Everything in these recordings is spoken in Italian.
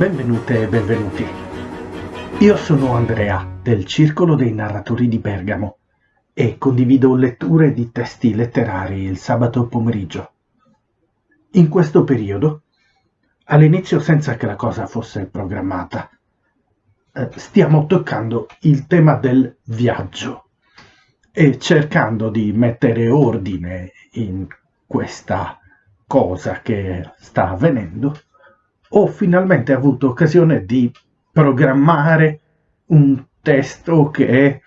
Benvenute e benvenuti. Io sono Andrea del Circolo dei Narratori di Bergamo e condivido letture di testi letterari il sabato pomeriggio. In questo periodo, all'inizio senza che la cosa fosse programmata, eh, stiamo toccando il tema del viaggio e cercando di mettere ordine in questa cosa che sta avvenendo ho finalmente avuto occasione di programmare un testo che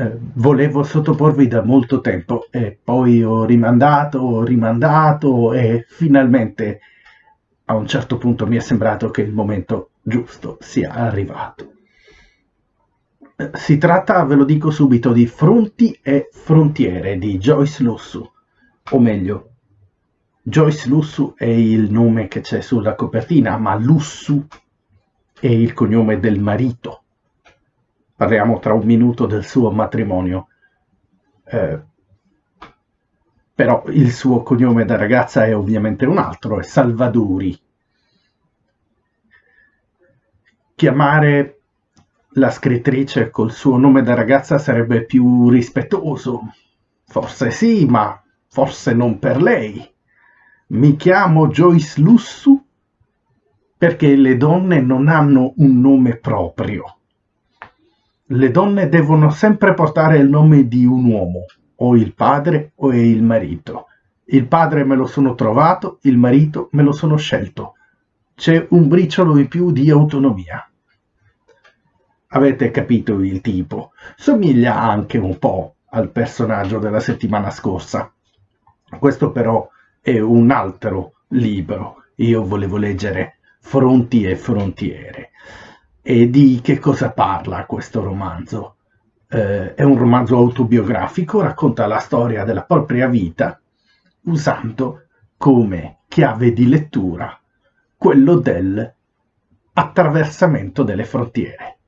eh, volevo sottoporvi da molto tempo e poi ho rimandato, ho rimandato e finalmente a un certo punto mi è sembrato che il momento giusto sia arrivato. Si tratta, ve lo dico subito, di Fronti e Frontiere di Joyce Lussu, o meglio, Joyce Lussu è il nome che c'è sulla copertina, ma Lussu è il cognome del marito. Parliamo tra un minuto del suo matrimonio. Eh, però il suo cognome da ragazza è ovviamente un altro, è Salvadori. Chiamare la scrittrice col suo nome da ragazza sarebbe più rispettoso. Forse sì, ma forse non per lei. Mi chiamo Joyce Lussu perché le donne non hanno un nome proprio. Le donne devono sempre portare il nome di un uomo, o il padre o il marito. Il padre me lo sono trovato, il marito me lo sono scelto. C'è un briciolo in più di autonomia. Avete capito il tipo. Somiglia anche un po' al personaggio della settimana scorsa. Questo però è un altro libro. Io volevo leggere Fronti e Frontiere. E di che cosa parla questo romanzo? Eh, è un romanzo autobiografico, racconta la storia della propria vita usando come chiave di lettura quello del attraversamento delle frontiere.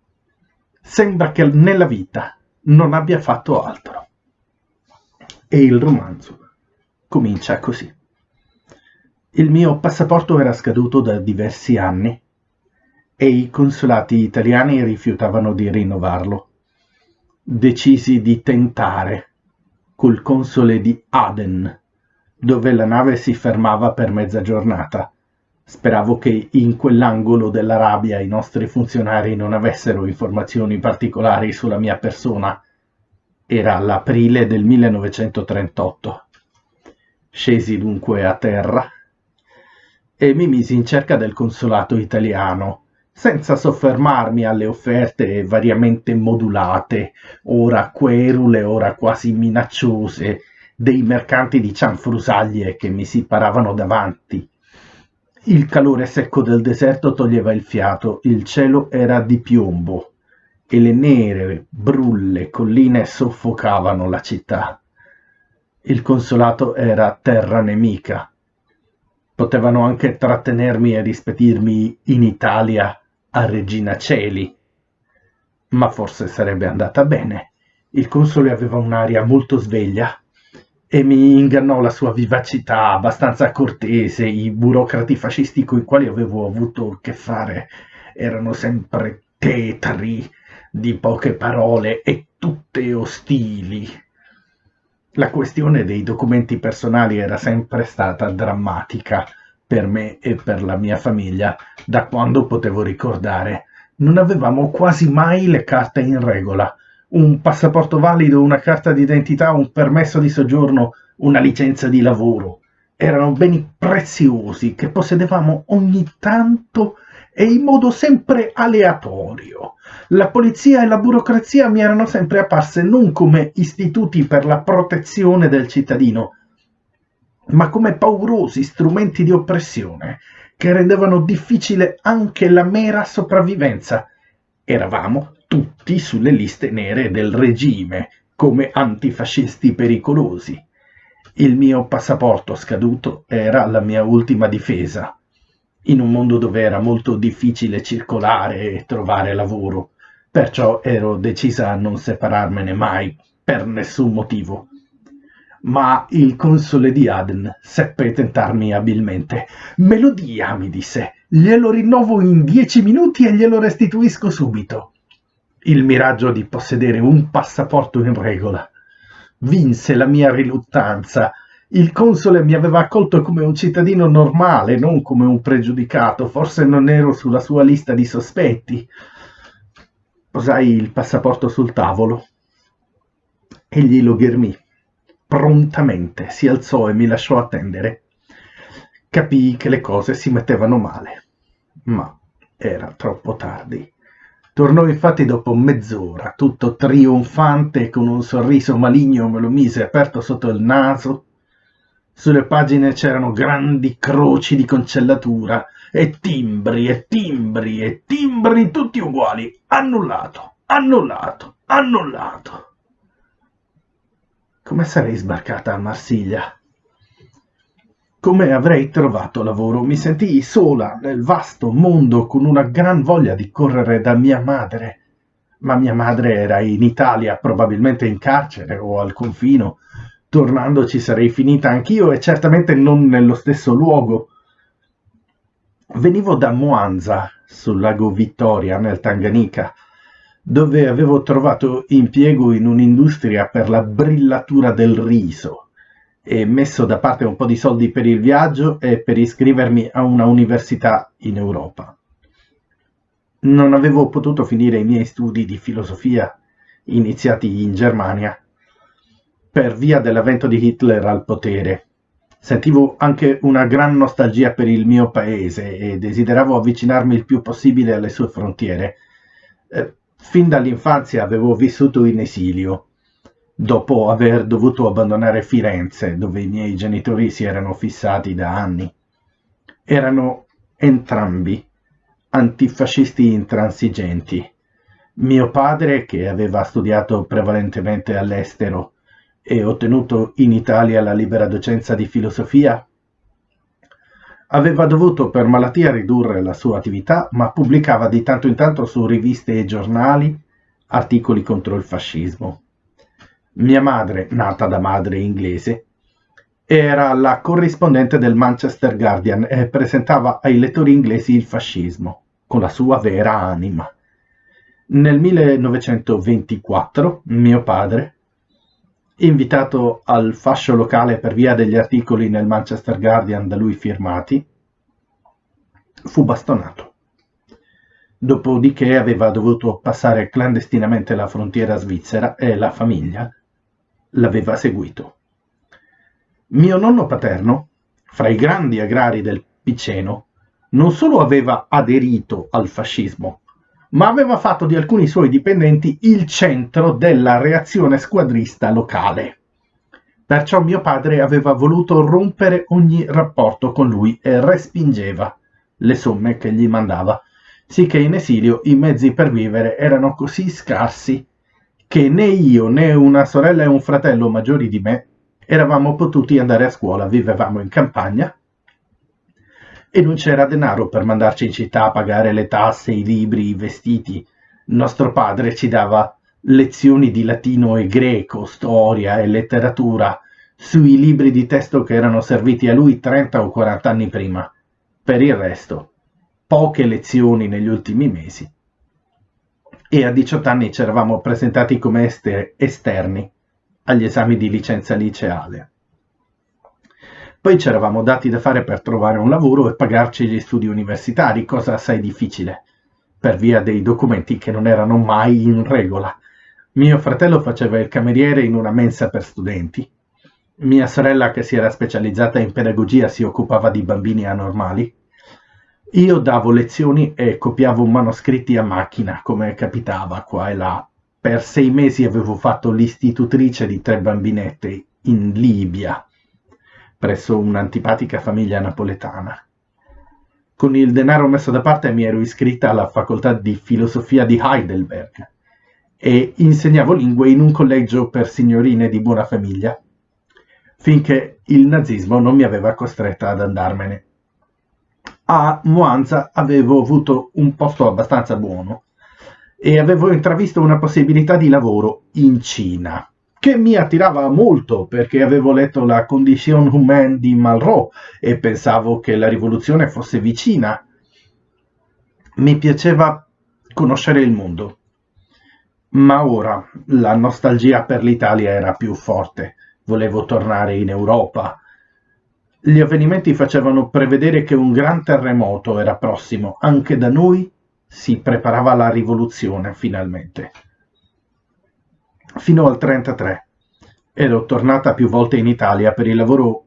Sembra che nella vita non abbia fatto altro. E il romanzo comincia così. Il mio passaporto era scaduto da diversi anni e i consolati italiani rifiutavano di rinnovarlo. Decisi di tentare col console di Aden, dove la nave si fermava per mezza giornata. Speravo che in quell'angolo dell'Arabia i nostri funzionari non avessero informazioni particolari sulla mia persona. Era l'aprile del 1938. Scesi dunque a terra e mi misi in cerca del consolato italiano, senza soffermarmi alle offerte variamente modulate, ora querule, ora quasi minacciose, dei mercanti di cianfrusaglie che mi si paravano davanti. Il calore secco del deserto toglieva il fiato, il cielo era di piombo e le nere, brulle colline soffocavano la città. Il consolato era terra nemica, Potevano anche trattenermi e rispedirmi in Italia a Regina Celi. Ma forse sarebbe andata bene. Il console aveva un'aria molto sveglia e mi ingannò la sua vivacità abbastanza cortese. I burocrati fascisti con i quali avevo avuto che fare erano sempre tetri, di poche parole e tutte ostili. La questione dei documenti personali era sempre stata drammatica per me e per la mia famiglia da quando potevo ricordare. Non avevamo quasi mai le carte in regola. Un passaporto valido, una carta d'identità, un permesso di soggiorno, una licenza di lavoro. Erano beni preziosi che possedevamo ogni tanto e in modo sempre aleatorio. La polizia e la burocrazia mi erano sempre apparse non come istituti per la protezione del cittadino, ma come paurosi strumenti di oppressione che rendevano difficile anche la mera sopravvivenza. Eravamo tutti sulle liste nere del regime come antifascisti pericolosi. Il mio passaporto scaduto era la mia ultima difesa in un mondo dove era molto difficile circolare e trovare lavoro, perciò ero decisa a non separarmene mai, per nessun motivo. ma il console di Aden seppe tentarmi abilmente. Me lo dia, mi disse, glielo rinnovo in dieci minuti e glielo restituisco subito. Il miraggio di possedere un passaporto in regola vinse la mia riluttanza. Il console mi aveva accolto come un cittadino normale, non come un pregiudicato. Forse non ero sulla sua lista di sospetti. Posai il passaporto sul tavolo. Egli lo ghermì prontamente si alzò e mi lasciò attendere. Capii che le cose si mettevano male, ma era troppo tardi. Tornò infatti dopo mezz'ora, tutto trionfante, con un sorriso maligno me lo mise aperto sotto il naso. Sulle pagine c'erano grandi croci di concellatura e timbri e timbri e timbri tutti uguali. Annullato, annullato, annullato come sarei sbarcata a Marsiglia. Come avrei trovato lavoro? Mi sentii sola nel vasto mondo con una gran voglia di correre da mia madre. Ma mia madre era in Italia, probabilmente in carcere o al confino. Tornando ci sarei finita anch'io e certamente non nello stesso luogo. Venivo da Moanza, sul lago Vittoria, nel Tanganica dove avevo trovato impiego in un'industria per la brillatura del riso e messo da parte un po' di soldi per il viaggio e per iscrivermi a una università in Europa. Non avevo potuto finire i miei studi di filosofia iniziati in Germania per via dell'avvento di Hitler al potere. Sentivo anche una gran nostalgia per il mio paese e desideravo avvicinarmi il più possibile alle sue frontiere. Eh, Fin dall'infanzia avevo vissuto in esilio, dopo aver dovuto abbandonare Firenze, dove i miei genitori si erano fissati da anni. Erano entrambi antifascisti intransigenti. Mio padre, che aveva studiato prevalentemente all'estero e ottenuto in Italia la libera docenza di filosofia, Aveva dovuto per malattia ridurre la sua attività, ma pubblicava di tanto in tanto su riviste e giornali articoli contro il fascismo. Mia madre, nata da madre inglese, era la corrispondente del Manchester Guardian e presentava ai lettori inglesi il fascismo, con la sua vera anima. Nel 1924 mio padre, invitato al fascio locale per via degli articoli nel Manchester Guardian da lui firmati, fu bastonato. Dopodiché aveva dovuto passare clandestinamente la frontiera svizzera e la famiglia l'aveva seguito. Mio nonno paterno, fra i grandi agrari del Piceno, non solo aveva aderito al fascismo, ma aveva fatto di alcuni suoi dipendenti il centro della reazione squadrista locale. Perciò mio padre aveva voluto rompere ogni rapporto con lui e respingeva le somme che gli mandava, sicché in esilio i mezzi per vivere erano così scarsi che né io né una sorella e un fratello maggiori di me eravamo potuti andare a scuola, vivevamo in campagna e non c'era denaro per mandarci in città a pagare le tasse, i libri, i vestiti. Nostro padre ci dava lezioni di latino e greco, storia e letteratura sui libri di testo che erano serviti a lui 30 o 40 anni prima. Per il resto, poche lezioni negli ultimi mesi. E a 18 anni ci eravamo presentati come esterni agli esami di licenza liceale. Poi ci eravamo dati da fare per trovare un lavoro e pagarci gli studi universitari, cosa assai difficile, per via dei documenti che non erano mai in regola. Mio fratello faceva il cameriere in una mensa per studenti. Mia sorella, che si era specializzata in pedagogia, si occupava di bambini anormali. Io davo lezioni e copiavo manoscritti a macchina, come capitava qua e là. Per sei mesi avevo fatto l'istitutrice di tre bambinette in Libia presso un'antipatica famiglia napoletana. Con il denaro messo da parte mi ero iscritta alla facoltà di filosofia di Heidelberg e insegnavo lingue in un collegio per signorine di buona famiglia, finché il nazismo non mi aveva costretta ad andarmene. A Moanza avevo avuto un posto abbastanza buono e avevo intravisto una possibilità di lavoro in Cina che mi attirava molto perché avevo letto la Condition humaine di Malraux e pensavo che la rivoluzione fosse vicina. Mi piaceva conoscere il mondo. Ma ora la nostalgia per l'Italia era più forte. Volevo tornare in Europa. Gli avvenimenti facevano prevedere che un gran terremoto era prossimo. Anche da noi si preparava la rivoluzione finalmente fino al 1933. Ero tornata più volte in Italia per il lavoro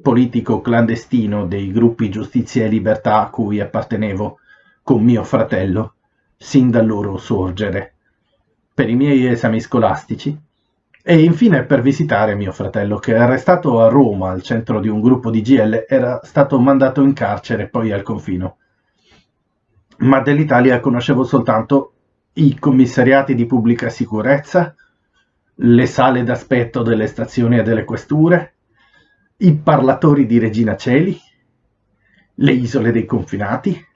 politico clandestino dei gruppi Giustizia e Libertà a cui appartenevo con mio fratello, sin dal loro sorgere, per i miei esami scolastici e infine per visitare mio fratello che arrestato a Roma al centro di un gruppo di GL era stato mandato in carcere poi al confino. Ma dell'Italia conoscevo soltanto i commissariati di pubblica sicurezza, le sale d'aspetto delle stazioni e delle questure, i parlatori di Regina Celi, le isole dei confinati,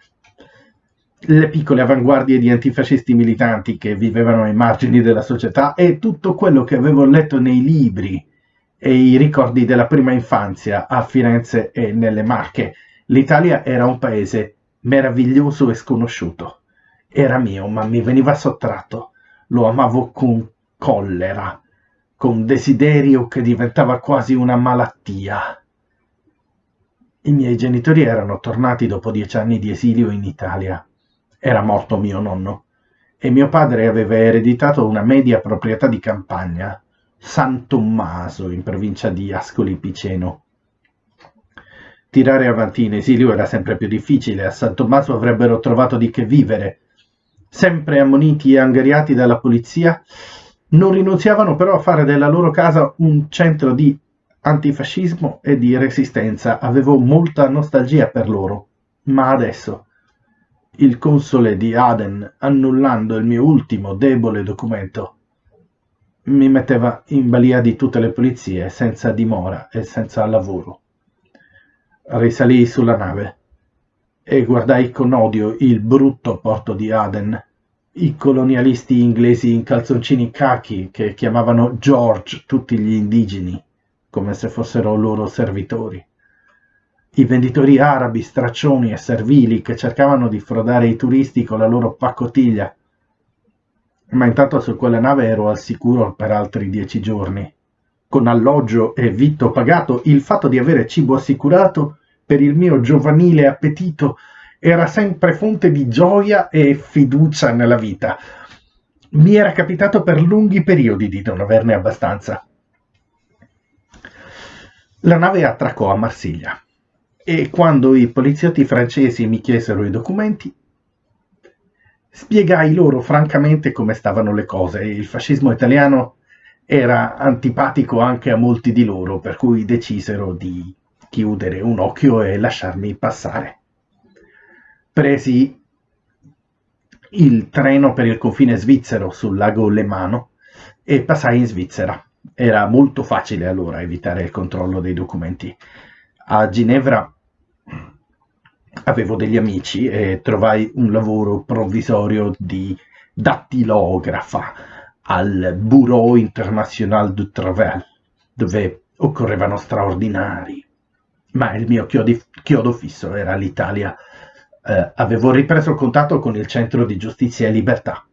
le piccole avanguardie di antifascisti militanti che vivevano ai margini della società e tutto quello che avevo letto nei libri e i ricordi della prima infanzia a Firenze e nelle Marche. L'Italia era un paese meraviglioso e sconosciuto. Era mio, ma mi veniva sottratto. Lo amavo con collera, con desiderio che diventava quasi una malattia. I miei genitori erano tornati dopo dieci anni di esilio in Italia. Era morto mio nonno e mio padre aveva ereditato una media proprietà di campagna, San Tommaso, in provincia di Ascoli Piceno. Tirare avanti in esilio era sempre più difficile, a San Tommaso avrebbero trovato di che vivere. Sempre ammoniti e angariati dalla polizia, non rinunziavano però a fare della loro casa un centro di antifascismo e di resistenza. Avevo molta nostalgia per loro, ma adesso il console di Aden, annullando il mio ultimo debole documento, mi metteva in balia di tutte le polizie, senza dimora e senza lavoro. Risalii sulla nave e guardai con odio il brutto porto di Aden i colonialisti inglesi in calzoncini cachi che chiamavano George tutti gli indigeni, come se fossero loro servitori. I venditori arabi, straccioni e servili che cercavano di frodare i turisti con la loro pacottiglia. Ma intanto su quella nave ero al sicuro per altri dieci giorni. Con alloggio e vitto pagato, il fatto di avere cibo assicurato per il mio giovanile appetito era sempre fonte di gioia e fiducia nella vita. Mi era capitato per lunghi periodi di non averne abbastanza. La nave attraccò a Marsiglia e quando i poliziotti francesi mi chiesero i documenti, spiegai loro francamente come stavano le cose. Il fascismo italiano era antipatico anche a molti di loro, per cui decisero di chiudere un occhio e lasciarmi passare presi il treno per il confine svizzero sul lago Lemano e passai in Svizzera. Era molto facile allora evitare il controllo dei documenti. A Ginevra avevo degli amici e trovai un lavoro provvisorio di dattilografa al Bureau International du Travail, dove occorrevano straordinari. Ma il mio chiodo, chiodo fisso era l'Italia eh, avevo ripreso contatto con il Centro di Giustizia e Libertà,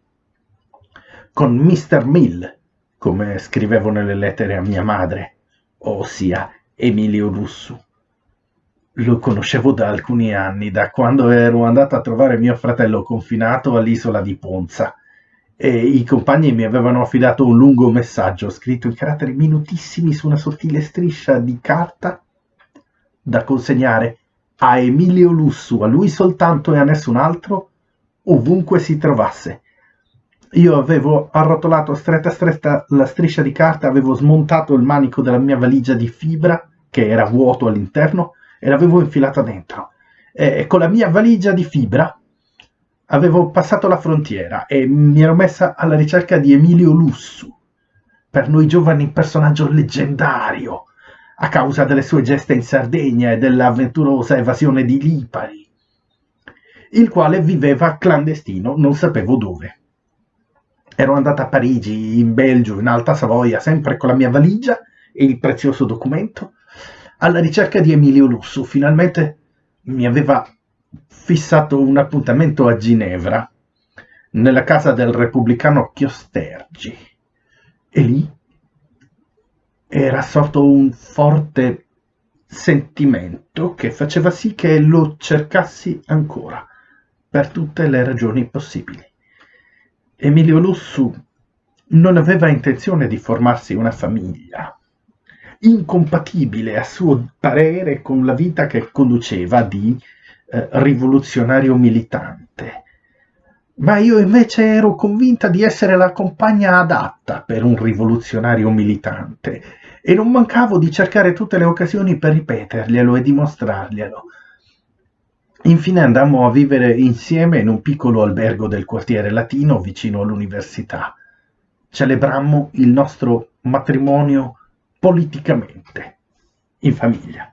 con Mr. Mill, come scrivevo nelle lettere a mia madre, ossia Emilio Russu. Lo conoscevo da alcuni anni, da quando ero andato a trovare mio fratello confinato all'isola di Ponza e i compagni mi avevano affidato un lungo messaggio scritto in caratteri minutissimi su una sottile striscia di carta da consegnare a Emilio Lussu, a lui soltanto e a nessun altro, ovunque si trovasse. Io avevo arrotolato stretta stretta la striscia di carta, avevo smontato il manico della mia valigia di fibra, che era vuoto all'interno, e l'avevo infilata dentro. E con la mia valigia di fibra avevo passato la frontiera e mi ero messa alla ricerca di Emilio Lussu, per noi giovani personaggio leggendario, a causa delle sue gesta in Sardegna e dell'avventurosa evasione di Lipari, il quale viveva clandestino, non sapevo dove. ero andata a Parigi, in Belgio, in Alta Savoia, sempre con la mia valigia e il prezioso documento, alla ricerca di Emilio Lussu. Finalmente mi aveva fissato un appuntamento a Ginevra, nella casa del repubblicano Chiostergi. E lì era sorto un forte sentimento che faceva sì che lo cercassi ancora, per tutte le ragioni possibili. Emilio Lussu non aveva intenzione di formarsi una famiglia, incompatibile a suo parere con la vita che conduceva di eh, rivoluzionario militante. Ma io invece ero convinta di essere la compagna adatta per un rivoluzionario militante e non mancavo di cercare tutte le occasioni per ripeterglielo e dimostrarglielo. Infine andammo a vivere insieme in un piccolo albergo del quartiere latino vicino all'università. Celebrammo il nostro matrimonio politicamente, in famiglia.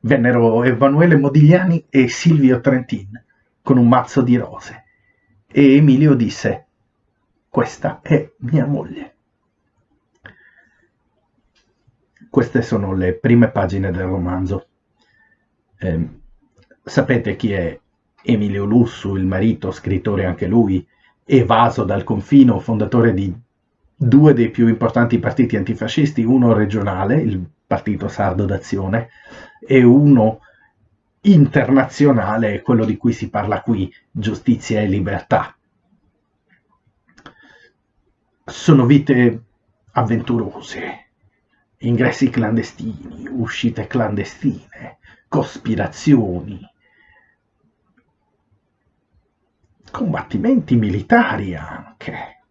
Vennero Emanuele Modigliani e Silvio Trentin con un mazzo di rose e Emilio disse questa è mia moglie. Queste sono le prime pagine del romanzo. Eh, Sapete chi è Emilio Lussu, il marito, scrittore anche lui, evaso dal confino, fondatore di due dei più importanti partiti antifascisti, uno regionale, il Partito Sardo d'Azione, e uno internazionale, quello di cui si parla qui, Giustizia e Libertà. Sono vite avventurose, ingressi clandestini, uscite clandestine, cospirazioni, combattimenti militari anche.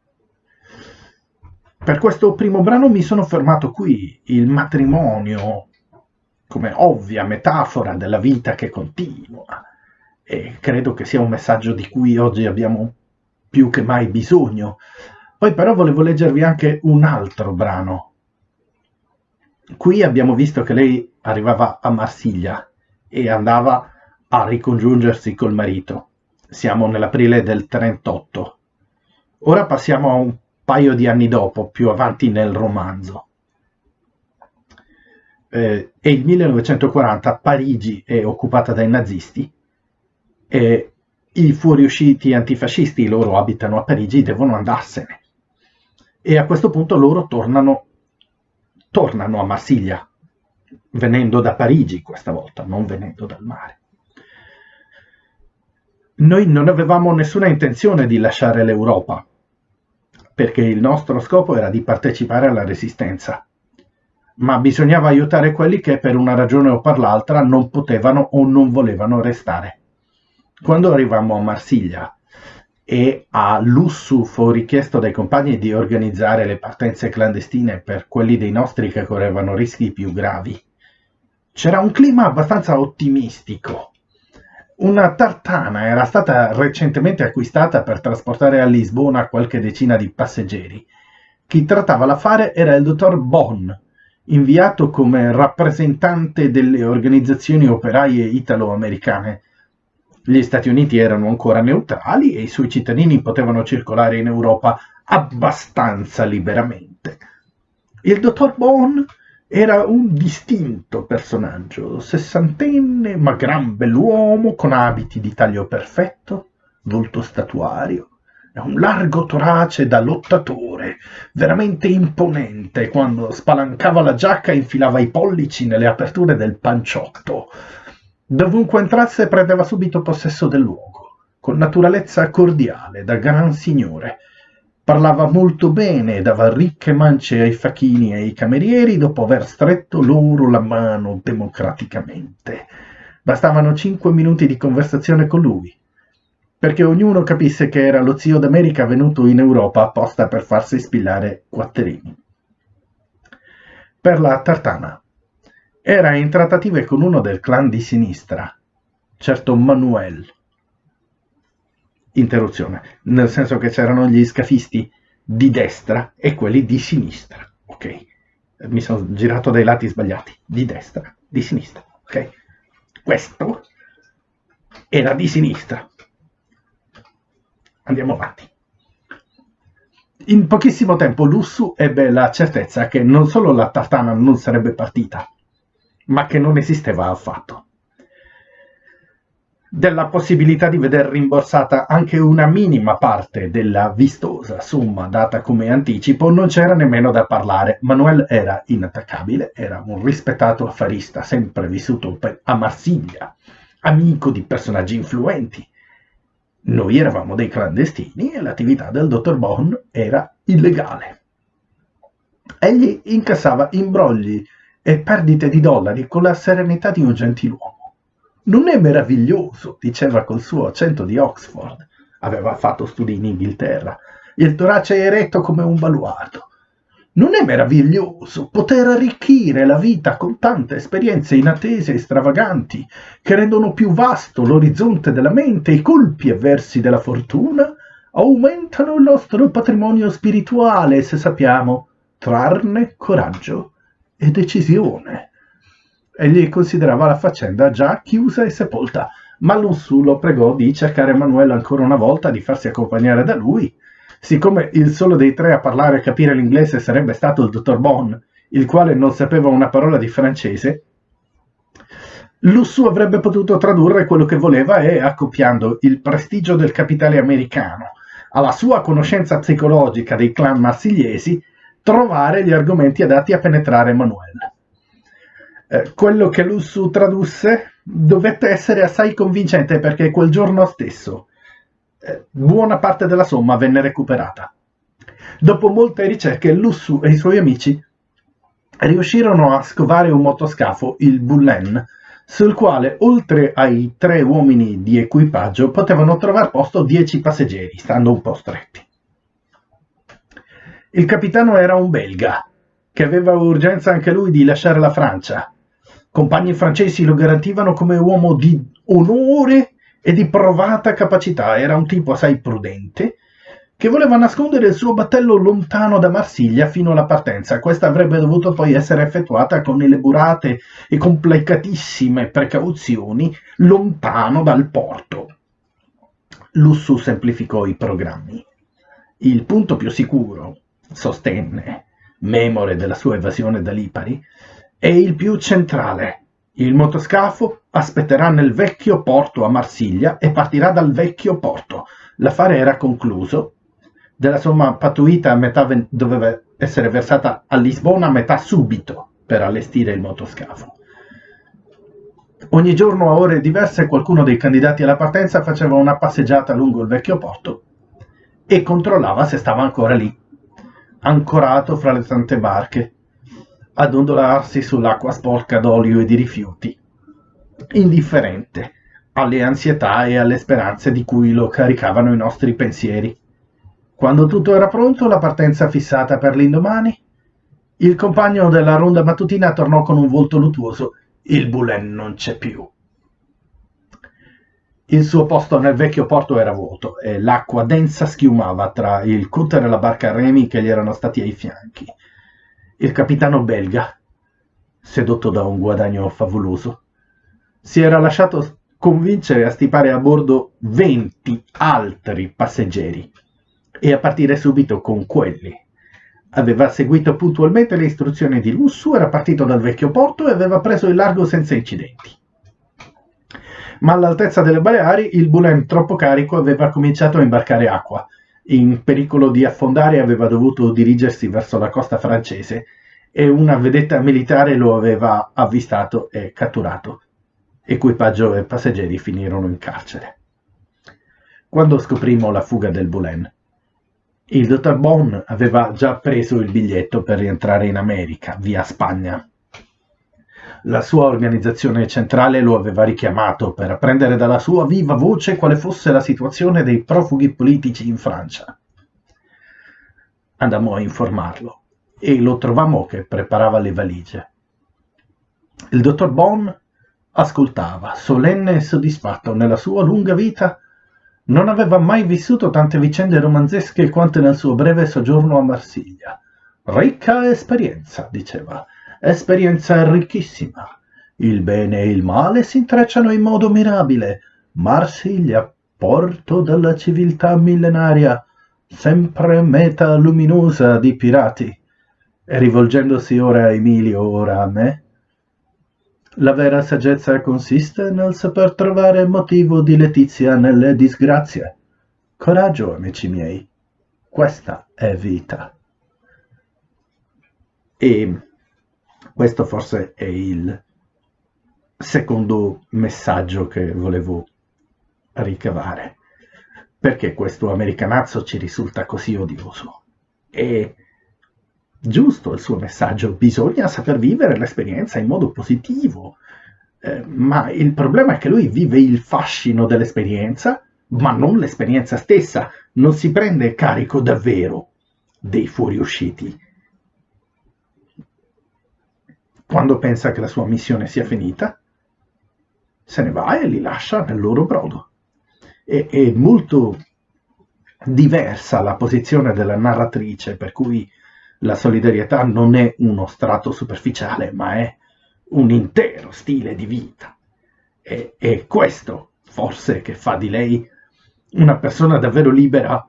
Per questo primo brano mi sono fermato qui, il matrimonio come ovvia metafora della vita che continua e credo che sia un messaggio di cui oggi abbiamo più che mai bisogno. Poi però volevo leggervi anche un altro brano. Qui abbiamo visto che lei arrivava a Marsiglia e andava a ricongiungersi col marito siamo nell'aprile del 38. Ora passiamo a un paio di anni dopo, più avanti nel romanzo. Eh, è il 1940, Parigi è occupata dai nazisti e i fuoriusciti antifascisti, loro abitano a Parigi, devono andarsene. E a questo punto loro tornano, tornano a Marsiglia, venendo da Parigi questa volta, non venendo dal mare. Noi non avevamo nessuna intenzione di lasciare l'Europa, perché il nostro scopo era di partecipare alla resistenza. Ma bisognava aiutare quelli che per una ragione o per l'altra non potevano o non volevano restare. Quando arrivammo a Marsiglia e a Lussu fu richiesto dai compagni di organizzare le partenze clandestine per quelli dei nostri che correvano rischi più gravi, c'era un clima abbastanza ottimistico una tartana era stata recentemente acquistata per trasportare a Lisbona qualche decina di passeggeri. Chi trattava l'affare era il dottor Bonn, inviato come rappresentante delle organizzazioni operaie italo-americane. Gli Stati Uniti erano ancora neutrali e i suoi cittadini potevano circolare in Europa abbastanza liberamente. Il dottor Bonn era un distinto personaggio, sessantenne, ma gran bell'uomo, con abiti di taglio perfetto, volto statuario, e un largo torace da lottatore, veramente imponente quando spalancava la giacca e infilava i pollici nelle aperture del panciotto. Dovunque entrasse prendeva subito possesso del luogo, con naturalezza cordiale, da gran signore, Parlava molto bene e dava ricche mance ai facchini e ai camerieri dopo aver stretto loro la mano democraticamente. Bastavano cinque minuti di conversazione con lui, perché ognuno capisse che era lo zio d'America venuto in Europa apposta per farsi spillare quattrini. Per la tartana. Era in trattative con uno del clan di sinistra, certo Manuel, interruzione, nel senso che c'erano gli scafisti di destra e quelli di sinistra, ok? Mi sono girato dai lati sbagliati, di destra, di sinistra, ok? Questo era di sinistra. Andiamo avanti. In pochissimo tempo Lussu ebbe la certezza che non solo la tartana non sarebbe partita, ma che non esisteva affatto. Della possibilità di veder rimborsata anche una minima parte della vistosa somma data come anticipo non c'era nemmeno da parlare. Manuel era inattaccabile, era un rispettato affarista sempre vissuto a Marsiglia, amico di personaggi influenti. Noi eravamo dei clandestini e l'attività del dottor Bond era illegale. Egli incassava imbrogli e perdite di dollari con la serenità di un gentiluomo. Non è meraviglioso, diceva col suo accento di Oxford. Aveva fatto studi in Inghilterra. Il torace eretto come un baluardo. Non è meraviglioso poter arricchire la vita con tante esperienze inattese e stravaganti che rendono più vasto l'orizzonte della mente e i colpi avversi della fortuna aumentano il nostro patrimonio spirituale se sappiamo trarne coraggio e decisione. Egli considerava la faccenda già chiusa e sepolta, ma Lussu lo pregò di cercare Emanuele ancora una volta, di farsi accompagnare da lui. Siccome il solo dei tre a parlare e capire l'inglese sarebbe stato il dottor Bon, il quale non sapeva una parola di francese, Lussu avrebbe potuto tradurre quello che voleva e, accoppiando il prestigio del capitale americano alla sua conoscenza psicologica dei clan marsigliesi, trovare gli argomenti adatti a penetrare Emanuele. Eh, quello che Lussu tradusse dovette essere assai convincente perché quel giorno stesso eh, buona parte della somma venne recuperata. Dopo molte ricerche, Lussu e i suoi amici riuscirono a scovare un motoscafo, il Bullen, sul quale, oltre ai tre uomini di equipaggio, potevano trovare posto dieci passeggeri, stando un po' stretti. Il capitano era un belga, che aveva urgenza anche lui di lasciare la Francia. Compagni francesi lo garantivano come uomo di onore e di provata capacità. Era un tipo assai prudente, che voleva nascondere il suo battello lontano da Marsiglia fino alla partenza. Questa avrebbe dovuto poi essere effettuata con elaborate e complicatissime precauzioni lontano dal porto. Lussu semplificò i programmi. Il punto più sicuro sostenne, memore della sua evasione da Lipari, è il più centrale. Il motoscafo aspetterà nel vecchio porto a Marsiglia e partirà dal vecchio porto. L'affare era concluso. Della somma pattuita a metà doveva essere versata a Lisbona a metà subito per allestire il motoscafo. Ogni giorno a ore diverse qualcuno dei candidati alla partenza faceva una passeggiata lungo il vecchio porto e controllava se stava ancora lì ancorato fra le tante barche, ad ondolarsi sull'acqua sporca d'olio e di rifiuti, indifferente alle ansietà e alle speranze di cui lo caricavano i nostri pensieri. Quando tutto era pronto, la partenza fissata per l'indomani, il compagno della ronda mattutina tornò con un volto luttuoso. Il Bulen non c'è più. Il suo posto nel vecchio porto era vuoto e l'acqua densa schiumava tra il cutter e la barca a remi che gli erano stati ai fianchi. Il capitano belga, sedotto da un guadagno favoloso, si era lasciato convincere a stipare a bordo venti altri passeggeri e a partire subito con quelli. Aveva seguito puntualmente le istruzioni di Lussu, era partito dal vecchio porto e aveva preso il largo senza incidenti ma all'altezza delle Baleari il Boulen troppo carico aveva cominciato a imbarcare acqua. In pericolo di affondare aveva dovuto dirigersi verso la costa francese e una vedetta militare lo aveva avvistato e catturato. Equipaggio e passeggeri finirono in carcere. Quando scoprimmo la fuga del Boulen, il dottor Bon aveva già preso il biglietto per rientrare in America, via Spagna la sua organizzazione centrale lo aveva richiamato per apprendere dalla sua viva voce quale fosse la situazione dei profughi politici in Francia. Andammo a informarlo e lo trovammo che preparava le valigie. Il dottor Bon ascoltava, solenne e soddisfatto nella sua lunga vita, non aveva mai vissuto tante vicende romanzesche quante nel suo breve soggiorno a Marsiglia. Ricca esperienza, diceva, esperienza ricchissima. Il bene e il male si intrecciano in modo mirabile. Marsiglia, porto della civiltà millenaria, sempre meta luminosa di pirati. E rivolgendosi ora a Emilio, ora a me, la vera saggezza consiste nel saper trovare motivo di letizia nelle disgrazie. Coraggio, amici miei, questa è vita. E questo forse è il secondo messaggio che volevo ricavare. Perché questo americanazzo ci risulta così odioso? È giusto il suo messaggio, bisogna saper vivere l'esperienza in modo positivo, eh, ma il problema è che lui vive il fascino dell'esperienza, ma non l'esperienza stessa, non si prende carico davvero dei fuoriusciti. Quando pensa che la sua missione sia finita, se ne va e li lascia nel loro brodo. E, è molto diversa la posizione della narratrice, per cui la solidarietà non è uno strato superficiale, ma è un intero stile di vita. E, è questo forse che fa di lei una persona davvero libera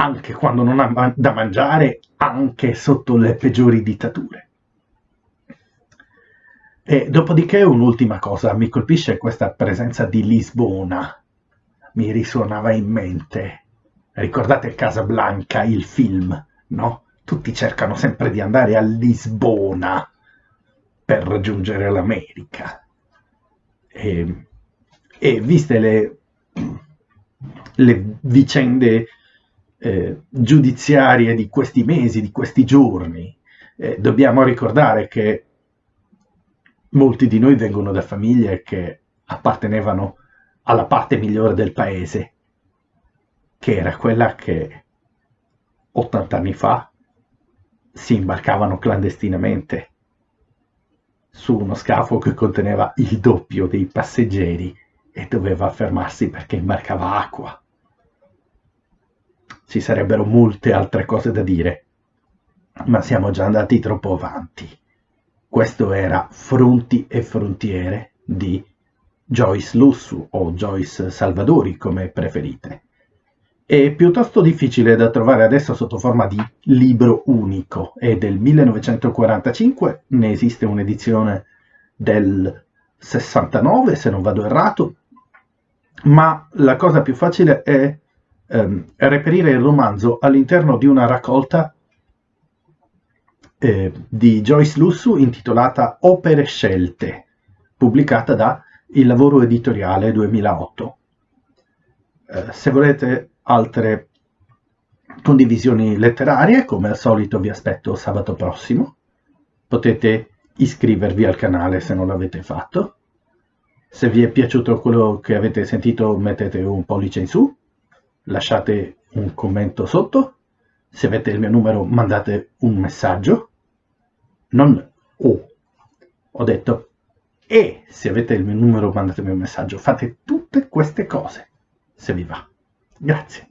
anche quando non ha da mangiare, anche sotto le peggiori dittature. E dopodiché un'ultima cosa, mi colpisce questa presenza di Lisbona, mi risuonava in mente. Ricordate Casablanca, il film, no? Tutti cercano sempre di andare a Lisbona per raggiungere l'America. E, e viste le, le vicende eh, giudiziarie di questi mesi, di questi giorni, eh, dobbiamo ricordare che molti di noi vengono da famiglie che appartenevano alla parte migliore del paese, che era quella che 80 anni fa si imbarcavano clandestinamente su uno scafo che conteneva il doppio dei passeggeri e doveva fermarsi perché imbarcava acqua. Ci sarebbero molte altre cose da dire, ma siamo già andati troppo avanti. Questo era Fronti e frontiere di Joyce Lussu o Joyce Salvadori come preferite. È piuttosto difficile da trovare adesso sotto forma di libro unico, è del 1945, ne esiste un'edizione del 69 se non vado errato, ma la cosa più facile è ehm, reperire il romanzo all'interno di una raccolta eh, di Joyce Lussu intitolata Opere scelte, pubblicata da Il Lavoro Editoriale 2008. Eh, se volete altre condivisioni letterarie, come al solito vi aspetto sabato prossimo. Potete iscrivervi al canale se non l'avete fatto. Se vi è piaciuto quello che avete sentito mettete un pollice in su, lasciate un commento sotto se avete il mio numero mandate un messaggio, non O, ho detto e se avete il mio numero mandatemi un messaggio, fate tutte queste cose, se vi va. Grazie.